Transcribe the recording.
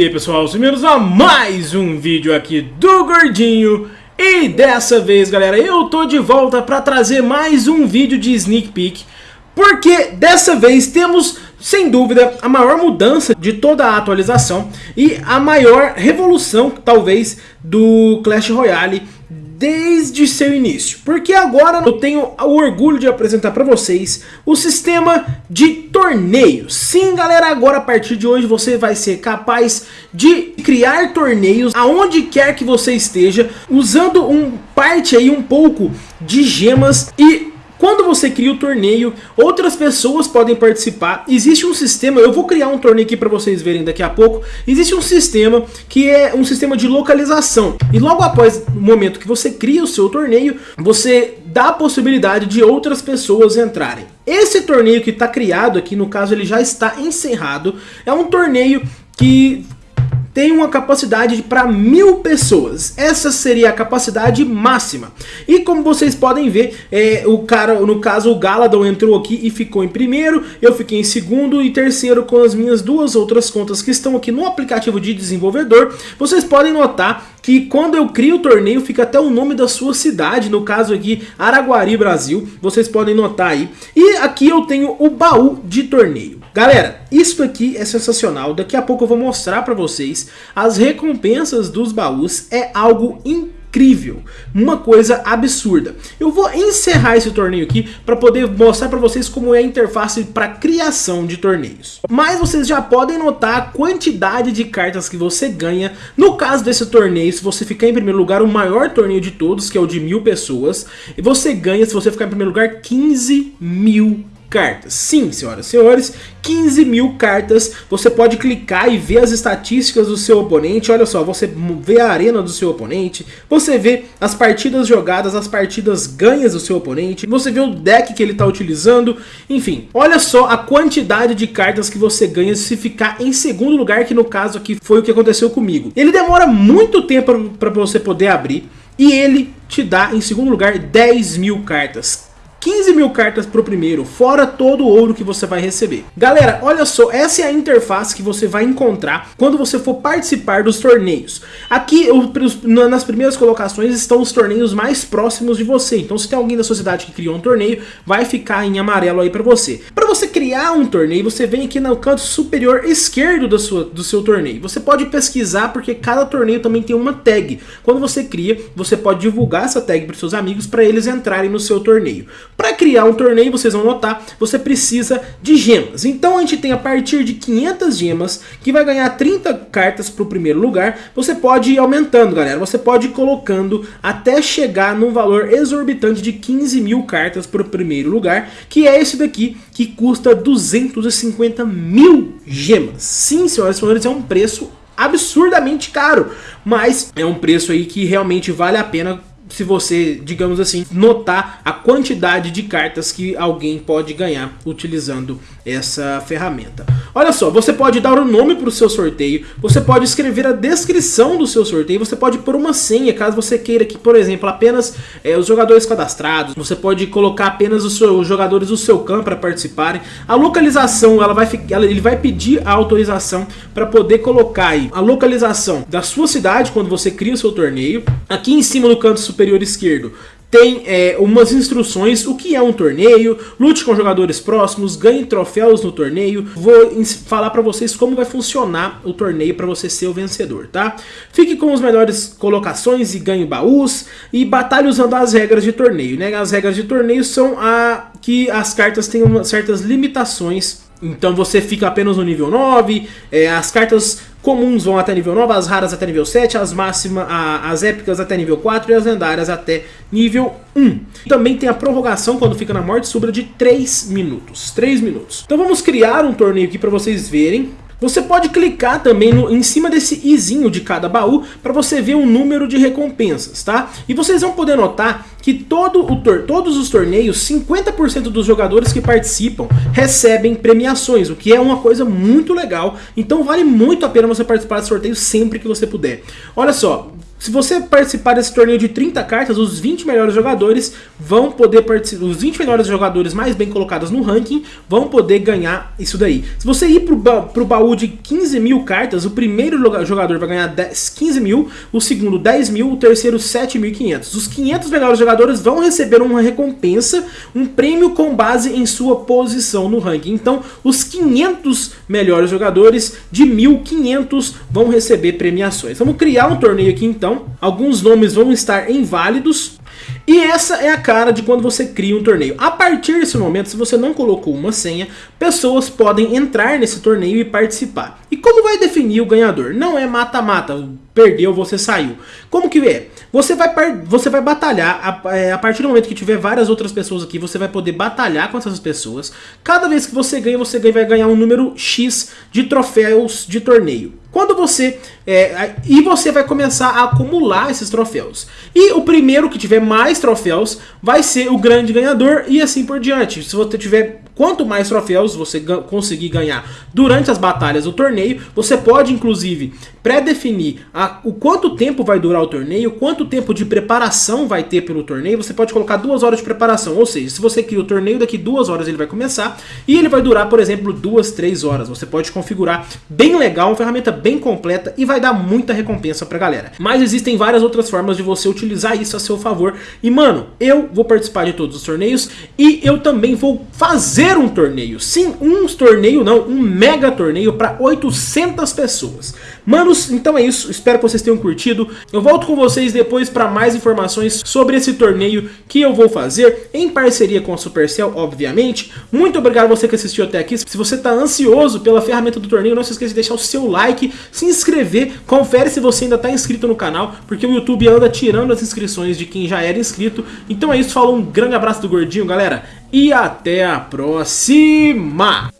E aí pessoal, bem-vindos a mais um vídeo aqui do Gordinho. E dessa vez galera, eu tô de volta para trazer mais um vídeo de Sneak Peek Porque dessa vez temos, sem dúvida, a maior mudança de toda a atualização E a maior revolução, talvez, do Clash Royale desde seu início. Porque agora eu tenho o orgulho de apresentar para vocês o sistema de torneios. Sim, galera, agora a partir de hoje você vai ser capaz de criar torneios aonde quer que você esteja, usando um parte aí um pouco de gemas e quando você cria o torneio, outras pessoas podem participar. Existe um sistema, eu vou criar um torneio aqui para vocês verem daqui a pouco. Existe um sistema que é um sistema de localização. E logo após o momento que você cria o seu torneio, você dá a possibilidade de outras pessoas entrarem. Esse torneio que está criado aqui, no caso ele já está encerrado, é um torneio que tem uma capacidade para mil pessoas. Essa seria a capacidade máxima. E como vocês podem ver, é, o cara, no caso o Galadon entrou aqui e ficou em primeiro, eu fiquei em segundo e terceiro com as minhas duas outras contas que estão aqui no aplicativo de desenvolvedor. Vocês podem notar que quando eu crio o torneio fica até o nome da sua cidade, no caso aqui Araguari, Brasil, vocês podem notar aí. E aqui eu tenho o baú de torneio. Galera, isso aqui é sensacional, daqui a pouco eu vou mostrar pra vocês as recompensas dos baús, é algo incrível, uma coisa absurda. Eu vou encerrar esse torneio aqui para poder mostrar para vocês como é a interface para criação de torneios. Mas vocês já podem notar a quantidade de cartas que você ganha. No caso desse torneio, se você ficar em primeiro lugar, o maior torneio de todos, que é o de mil pessoas, e você ganha, se você ficar em primeiro lugar, 15 mil cartas. Sim, senhoras e senhores, 15 mil cartas. Você pode clicar e ver as estatísticas do seu oponente. Olha só, você vê a arena do seu oponente. Você vê as partidas jogadas, as partidas ganhas do seu oponente. Você vê o deck que ele está utilizando. Enfim, olha só a quantidade de cartas que você ganha se ficar em segundo lugar, que no caso aqui foi o que aconteceu comigo. Ele demora muito tempo para você poder abrir. E ele te dá em segundo lugar 10 mil cartas. 15 mil cartas pro primeiro, fora todo o ouro que você vai receber. Galera, olha só, essa é a interface que você vai encontrar quando você for participar dos torneios. Aqui, nas primeiras colocações, estão os torneios mais próximos de você. Então, se tem alguém da sua cidade que criou um torneio, vai ficar em amarelo aí pra você. Para você criar um torneio, você vem aqui no canto superior esquerdo da sua, do seu torneio. Você pode pesquisar, porque cada torneio também tem uma tag. Quando você cria, você pode divulgar essa tag para seus amigos para eles entrarem no seu torneio. Para criar um torneio, vocês vão notar, você precisa de gemas. Então a gente tem a partir de 500 gemas, que vai ganhar 30 cartas para o primeiro lugar. Você pode ir aumentando, galera. Você pode ir colocando até chegar num valor exorbitante de 15 mil cartas para o primeiro lugar, que é esse daqui, que custa 250 mil gemas. Sim, senhoras e senhores, é um preço absurdamente caro, mas é um preço aí que realmente vale a pena se você, digamos assim, notar a quantidade de cartas que alguém pode ganhar utilizando essa ferramenta. Olha só, você pode dar o um nome para o seu sorteio, você pode escrever a descrição do seu sorteio, você pode pôr uma senha, caso você queira que, por exemplo, apenas é, os jogadores cadastrados, você pode colocar apenas os, seus, os jogadores do seu campo para participarem. A localização, ela vai, ela, ele vai pedir a autorização para poder colocar aí a localização da sua cidade quando você cria o seu torneio. Aqui em cima no canto superior esquerdo tem é, umas instruções, o que é um torneio, lute com jogadores próximos, ganhe troféus no torneio, vou falar para vocês como vai funcionar o torneio para você ser o vencedor, tá? Fique com as melhores colocações e ganhe baús e batalhe usando as regras de torneio, né? As regras de torneio são a que as cartas têm uma, certas limitações então você fica apenas no nível 9, é, as cartas comuns vão até nível 9, as raras até nível 7, as máximas, as épicas até nível 4 e as lendárias até nível 1. Também tem a prorrogação quando fica na morte súbita de 3 minutos. 3 minutos. Então vamos criar um torneio aqui para vocês verem. Você pode clicar também no, em cima desse izinho de cada baú para você ver o número de recompensas, tá? E vocês vão poder notar que todo o todos os torneios, 50% dos jogadores que participam recebem premiações, o que é uma coisa muito legal. Então vale muito a pena você participar de sorteio sempre que você puder. Olha só, Se você participar desse torneio de 30 cartas, os 20 melhores jogadores vão poder participar, os 20 melhores jogadores mais bem colocados no ranking vão poder ganhar isso daí. Se você ir pro, ba pro baú de 15 mil cartas, o primeiro jogador vai ganhar 10, 15 mil, o segundo 10 mil, o terceiro 7.500. Os 500 melhores jogadores vão receber uma recompensa, um prêmio com base em sua posição no ranking. Então, os 500 melhores jogadores de 1.500 vão receber premiações. Vamos criar um torneio aqui então. Alguns nomes vão estar inválidos. E essa é a cara de quando você cria um torneio. A partir desse momento, se você não colocou uma senha, pessoas podem entrar nesse torneio e participar. E como vai definir o ganhador? Não é mata-mata, perdeu, você saiu. Como que é? Você vai, você vai batalhar, a, é, a, partir do momento que tiver várias outras pessoas aqui, você vai poder batalhar com essas pessoas. Cada vez que você ganha, você vai ganhar um número X de troféus de torneio. Quando você... É, e você vai começar a acumular esses troféus. E o primeiro que tiver mais troféus vai ser o grande ganhador e assim por diante. Se você tiver Quanto mais troféus você conseguir ganhar durante as batalhas do torneio, você pode inclusive pré-definir o quanto tempo vai durar o torneio, quanto tempo de preparação vai ter pelo torneio. Você pode colocar duas horas de preparação, ou seja, se você cria o torneio, daqui duas horas ele vai começar e ele vai durar, por exemplo, duas, três horas. Você pode configurar bem legal, uma ferramenta bem completa e vai dar muita recompensa pra galera. Mas existem várias outras formas de você utilizar isso a seu favor. E mano, eu vou participar de todos os torneios e eu também vou fazer um torneio. Sim, um torneio não, um mega torneio para 800 pessoas. Manos, então é isso. Espero que vocês tenham curtido. Eu volto com vocês depois para mais informações sobre esse torneio que eu vou fazer em parceria com a Supercell, obviamente. Muito obrigado você que assistiu até aqui. Se você está ansioso pela ferramenta do torneio, não se esqueça de deixar o seu like, se inscrever, confere se você ainda está inscrito no canal, porque o YouTube anda tirando as inscrições de quem já era inscrito. Então é isso, falou, um grande abraço do Gordinho, galera e até a próxima!